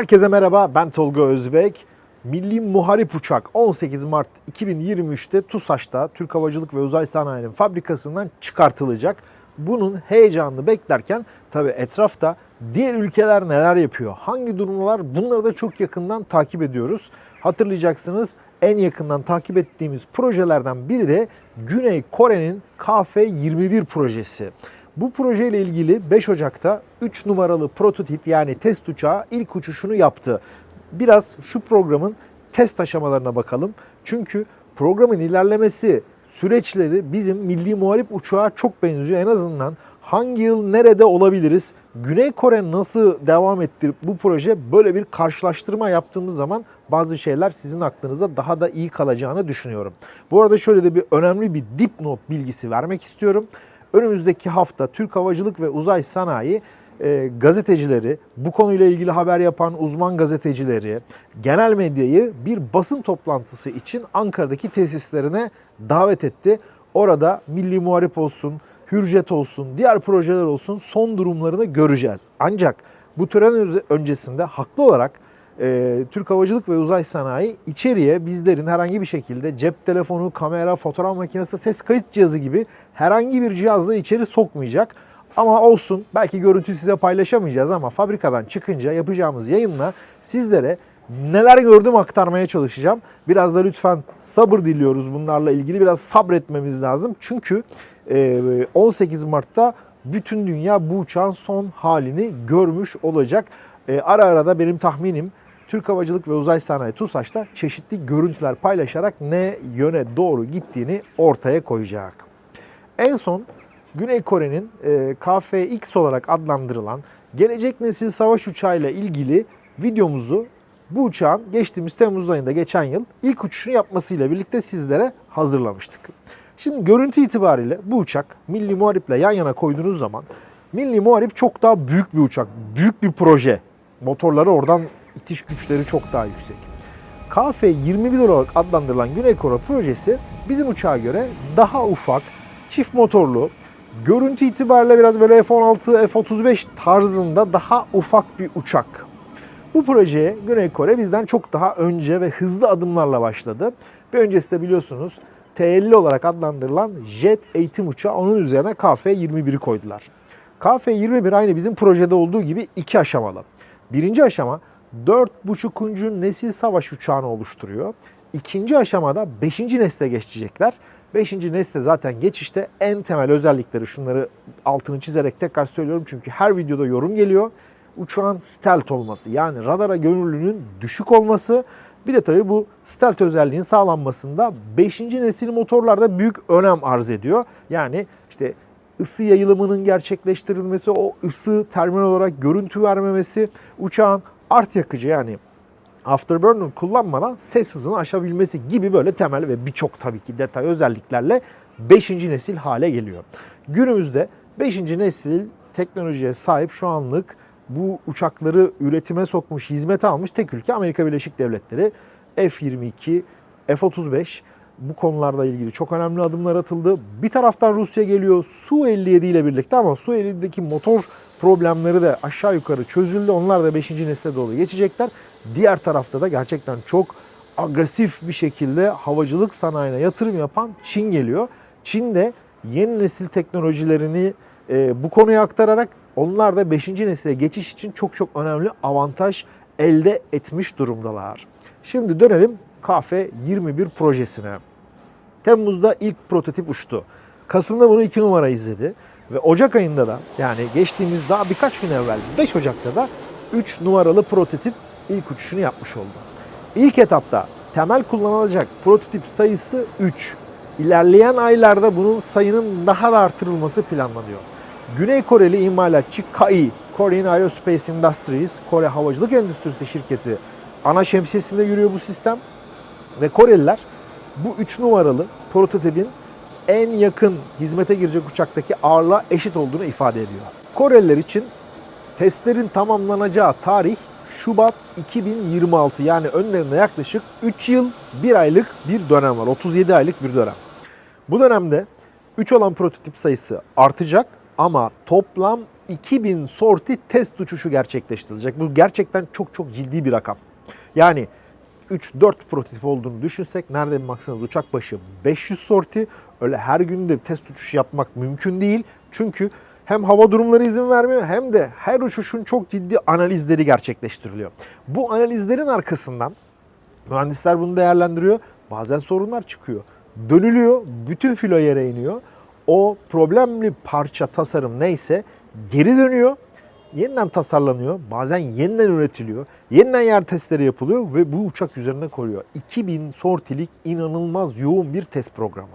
Herkese merhaba, ben Tolga Özbek. Milli Muharip Uçak 18 Mart 2023'te TUSAŞ'ta Türk Havacılık ve Uzay Sanayi'nin fabrikasından çıkartılacak. Bunun heyecanını beklerken tabii etrafta diğer ülkeler neler yapıyor, hangi durumlar bunları da çok yakından takip ediyoruz. Hatırlayacaksınız en yakından takip ettiğimiz projelerden biri de Güney Kore'nin KF-21 projesi. Bu projeyle ilgili 5 Ocak'ta 3 numaralı prototip yani test uçağı ilk uçuşunu yaptı. Biraz şu programın test aşamalarına bakalım. Çünkü programın ilerlemesi, süreçleri bizim milli muharip uçağa çok benziyor. En azından hangi yıl nerede olabiliriz? Güney Kore nasıl devam etti bu proje? Böyle bir karşılaştırma yaptığımız zaman bazı şeyler sizin aklınıza daha da iyi kalacağını düşünüyorum. Bu arada şöyle de bir önemli bir dipnot bilgisi vermek istiyorum. Önümüzdeki hafta Türk Havacılık ve Uzay Sanayi e, gazetecileri, bu konuyla ilgili haber yapan uzman gazetecileri, genel medyayı bir basın toplantısı için Ankara'daki tesislerine davet etti. Orada Milli Muharip olsun, Hürjet olsun, diğer projeler olsun son durumlarını göreceğiz. Ancak bu tören öncesinde haklı olarak e, Türk Havacılık ve Uzay Sanayi içeriye bizlerin herhangi bir şekilde cep telefonu, kamera, fotoğraf makinesi, ses kayıt cihazı gibi herhangi bir cihazla içeri sokmayacak. Ama olsun belki görüntü size paylaşamayacağız ama fabrikadan çıkınca yapacağımız yayınla sizlere neler gördüm aktarmaya çalışacağım. Biraz da lütfen sabır diliyoruz bunlarla ilgili biraz sabretmemiz lazım. Çünkü 18 Mart'ta bütün dünya bu uçağın son halini görmüş olacak. Ara ara da benim tahminim Türk Havacılık ve Uzay Sanayi TUSAŞ'ta çeşitli görüntüler paylaşarak ne yöne doğru gittiğini ortaya koyacak. En son Güney Kore'nin e, KF-X olarak adlandırılan gelecek nesil savaş uçağıyla ilgili videomuzu bu uçağın geçtiğimiz Temmuz ayında geçen yıl ilk uçuşunu yapmasıyla birlikte sizlere hazırlamıştık. Şimdi görüntü itibariyle bu uçak Milli Muharip'le yan yana koyduğunuz zaman Milli Muharip çok daha büyük bir uçak, büyük bir proje. Motorları oradan itiş güçleri çok daha yüksek. KF-21 olarak adlandırılan Güney Kore projesi bizim uçağa göre daha ufak, çift motorlu, görüntü itibariyle biraz böyle F-16, F-35 tarzında daha ufak bir uçak. Bu projeye Güney Kore bizden çok daha önce ve hızlı adımlarla başladı. Bir öncesi de biliyorsunuz T-50 olarak adlandırılan jet eğitim uçağı onun üzerine KF-21'i koydular. KF-21 aynı bizim projede olduğu gibi iki aşamalı. Birinci aşama 4.5. nesil savaş uçağını oluşturuyor. İkinci aşamada 5. nesle geçecekler. 5. nesle zaten geçişte en temel özellikleri şunları altını çizerek tekrar söylüyorum çünkü her videoda yorum geliyor. Uçağın stealth olması yani radara gönüllünün düşük olması bir de tabii bu stealth özelliğin sağlanmasında 5. nesil motorlarda büyük önem arz ediyor. Yani işte ısı yayılımının gerçekleştirilmesi, o ısı terminal olarak görüntü vermemesi, uçağın art yakıcı yani Afterburner kullanmadan ses hızını aşabilmesi gibi böyle temel ve birçok tabii ki detay özelliklerle 5. nesil hale geliyor. Günümüzde 5. nesil teknolojiye sahip şu anlık bu uçakları üretime sokmuş, hizmete almış tek ülke Amerika Birleşik Devletleri. F-22, F-35 bu konularla ilgili çok önemli adımlar atıldı. Bir taraftan Rusya geliyor Su-57 ile birlikte ama Su-57'deki motor problemleri de aşağı yukarı çözüldü. Onlar da 5. nesle doğru geçecekler. Diğer tarafta da gerçekten çok agresif bir şekilde havacılık sanayine yatırım yapan Çin geliyor. Çin de yeni nesil teknolojilerini e, bu konuya aktararak onlar da 5. nesile geçiş için çok çok önemli avantaj elde etmiş durumdalar. Şimdi dönelim KF-21 projesine. Temmuz'da ilk prototip uçtu. Kasım'da bunu 2 numara izledi. Ve Ocak ayında da yani geçtiğimiz daha birkaç gün evvel 5 Ocak'ta da 3 numaralı prototip ilk uçuşunu yapmış oldu. İlk etapta temel kullanılacak prototip sayısı 3. İlerleyen aylarda bunun sayının daha da artırılması planlanıyor. Güney Koreli imalatçı KAI, Korean Aerospace Industries, Kore Havacılık Endüstrisi şirketi ana şemsiyesinde yürüyor bu sistem. Ve Koreliler bu 3 numaralı prototipin en yakın hizmete girecek uçaktaki ağırlığa eşit olduğunu ifade ediyor. Koreliler için testlerin tamamlanacağı tarih Şubat 2026 yani önlerinde yaklaşık 3 yıl 1 aylık bir dönem var. 37 aylık bir dönem. Bu dönemde 3 olan prototip sayısı artacak ama toplam 2000 sorti test uçuşu gerçekleştirilecek. Bu gerçekten çok çok ciddi bir rakam. Yani 3-4 prototip olduğunu düşünsek nereden baksanız uçak başı 500 sorti. Öyle her gün de test uçuş yapmak mümkün değil. Çünkü hem hava durumları izin vermiyor hem de her uçuşun çok ciddi analizleri gerçekleştiriliyor. Bu analizlerin arkasından mühendisler bunu değerlendiriyor. Bazen sorunlar çıkıyor. Dönülüyor, bütün filo yere iniyor. O problemli parça tasarım neyse geri dönüyor yeniden tasarlanıyor, bazen yeniden üretiliyor, yeniden yer testleri yapılıyor ve bu uçak üzerinde koruyor. 2000 sortilik inanılmaz yoğun bir test programı.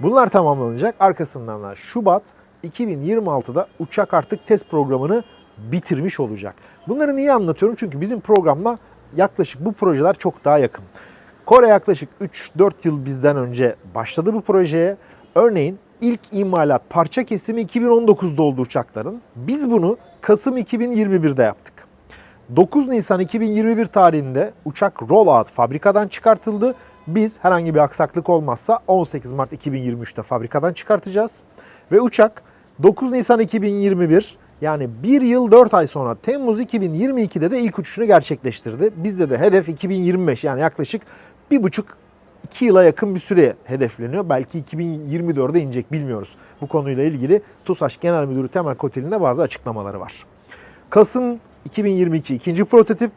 Bunlar tamamlanacak. Arkasından da Şubat 2026'da uçak artık test programını bitirmiş olacak. Bunları niye anlatıyorum? Çünkü bizim programla yaklaşık bu projeler çok daha yakın. Kore yaklaşık 3-4 yıl bizden önce başladı bu projeye. Örneğin ilk imalat parça kesimi 2019'da oldu uçakların. Biz bunu Kasım 2021'de yaptık. 9 Nisan 2021 tarihinde uçak rollout fabrikadan çıkartıldı. Biz herhangi bir aksaklık olmazsa 18 Mart 2023'te fabrikadan çıkartacağız. Ve uçak 9 Nisan 2021 yani 1 yıl 4 ay sonra Temmuz 2022'de de ilk uçuşunu gerçekleştirdi. Bizde de hedef 2025 yani yaklaşık 1,5 2 yıla yakın bir süre hedefleniyor. Belki 2024'de inecek bilmiyoruz. Bu konuyla ilgili TUSAŞ Genel Müdürü Temel Kotel'in de bazı açıklamaları var. Kasım 2022 ikinci prototip,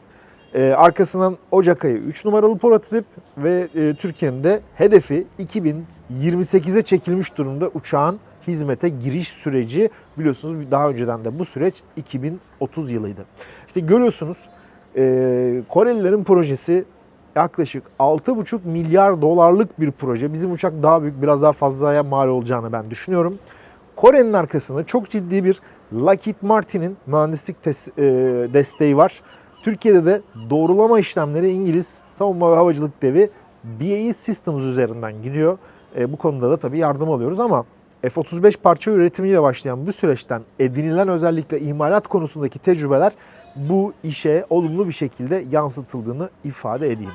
e, arkasından Ocak ayı 3 numaralı prototip ve e, Türkiye'nin de hedefi 2028'e çekilmiş durumda uçağın hizmete giriş süreci biliyorsunuz daha önceden de bu süreç 2030 yılıydı. İşte görüyorsunuz e, Korelilerin projesi yaklaşık 6,5 milyar dolarlık bir proje. Bizim uçak daha büyük, biraz daha fazlaya mal olacağını ben düşünüyorum. Kore'nin arkasında çok ciddi bir Lockheed Martin'in mühendislik e, desteği var. Türkiye'de de doğrulama işlemleri İngiliz savunma ve havacılık devi BAE Systems üzerinden gidiyor. E, bu konuda da tabii yardım alıyoruz ama F-35 parça üretimiyle başlayan bu süreçten edinilen özellikle imalat konusundaki tecrübeler bu işe olumlu bir şekilde yansıtıldığını ifade edeyim.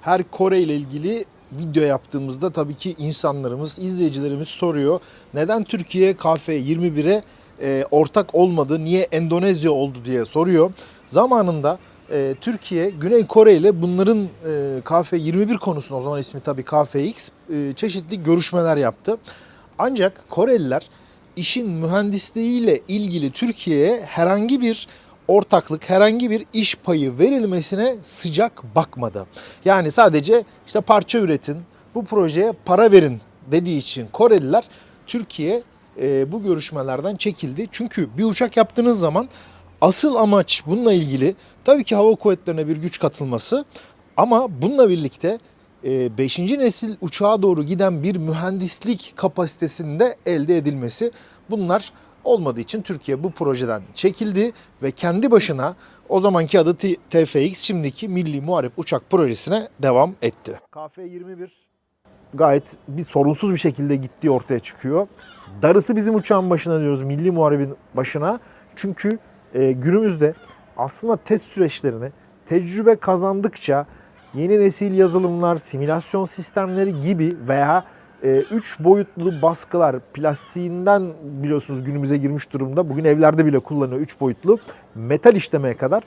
Her Kore ile ilgili video yaptığımızda tabii ki insanlarımız, izleyicilerimiz soruyor. Neden Türkiye KF-21'e e, ortak olmadı, niye Endonezya oldu diye soruyor. Zamanında e, Türkiye, Güney Kore ile bunların e, KF-21 konusunda o zaman ismi tabii KFX e, çeşitli görüşmeler yaptı. Ancak Koreliler işin mühendisliğiyle ilgili Türkiye'ye herhangi bir ortaklık, herhangi bir iş payı verilmesine sıcak bakmadı. Yani sadece işte parça üretin, bu projeye para verin dediği için Koreliler Türkiye e, bu görüşmelerden çekildi. Çünkü bir uçak yaptığınız zaman asıl amaç bununla ilgili tabii ki hava kuvvetlerine bir güç katılması ama bununla birlikte 5. nesil uçağa doğru giden bir mühendislik kapasitesinde elde edilmesi. Bunlar olmadığı için Türkiye bu projeden çekildi ve kendi başına o zamanki adı TFX şimdiki Milli Muharip Uçak Projesi'ne devam etti. KF-21 gayet bir sorunsuz bir şekilde gittiği ortaya çıkıyor. Darısı bizim uçağın başına diyoruz, Milli Muharip'in başına. Çünkü e, günümüzde aslında test süreçlerini tecrübe kazandıkça yeni nesil yazılımlar, simülasyon sistemleri gibi veya 3 boyutlu baskılar plastiğinden biliyorsunuz günümüze girmiş durumda. Bugün evlerde bile kullanıyor 3 boyutlu. Metal işlemeye kadar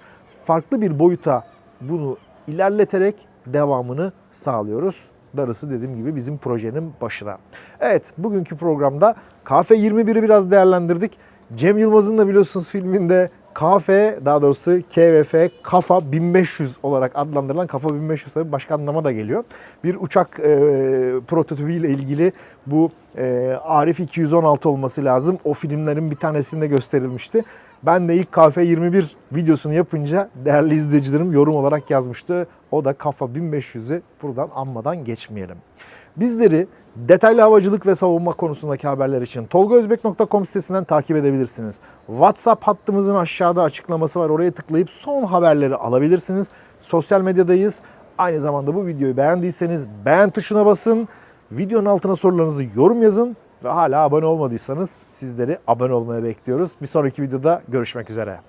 farklı bir boyuta bunu ilerleterek devamını sağlıyoruz. Darısı dediğim gibi bizim projenin başına. Evet bugünkü programda KF21'i biraz değerlendirdik. Cem Yılmaz'ın da biliyorsunuz filminde KF daha doğrusu KVF Kafa 1500 olarak adlandırılan Kafa 1500 tabii başka anlama da geliyor. Bir uçak e, prototipiyle ilgili bu e, Arif 216 olması lazım. O filmlerin bir tanesinde gösterilmişti. Ben de ilk KF21 videosunu yapınca değerli izleyicilerim yorum olarak yazmıştı. O da Kafa 1500'ü buradan anmadan geçmeyelim. Bizleri detaylı havacılık ve savunma konusundaki haberler için tolgaözbek.com sitesinden takip edebilirsiniz. WhatsApp hattımızın aşağıda açıklaması var. Oraya tıklayıp son haberleri alabilirsiniz. Sosyal medyadayız. Aynı zamanda bu videoyu beğendiyseniz beğen tuşuna basın. Videonun altına sorularınızı yorum yazın. Ve hala abone olmadıysanız sizleri abone olmaya bekliyoruz. Bir sonraki videoda görüşmek üzere.